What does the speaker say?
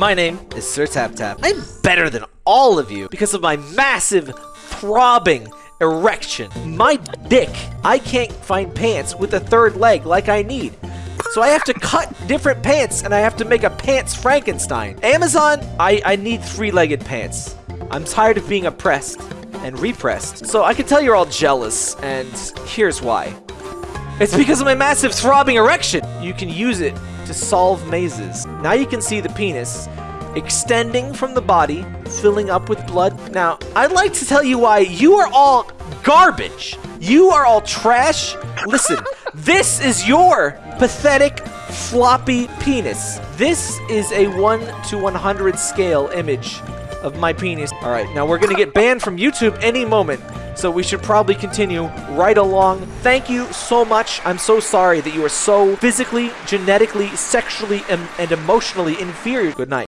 My name is Sir Tap Tap. I'm better than all of you because of my massive, throbbing erection. My dick, I can't find pants with a third leg like I need. So I have to cut different pants and I have to make a pants Frankenstein. Amazon, I, I need three-legged pants. I'm tired of being oppressed and repressed. So I can tell you're all jealous, and here's why. It's because of my massive throbbing erection. You can use it to solve mazes. Now you can see the penis extending from the body, filling up with blood. Now, I'd like to tell you why you are all garbage. You are all trash. Listen, this is your pathetic floppy penis. This is a 1 to 100 scale image of my penis. All right, now we're gonna get banned from YouTube any moment, so we should probably continue right along. Thank you so much. I'm so sorry that you are so physically, genetically, sexually, and, and emotionally inferior. Good night.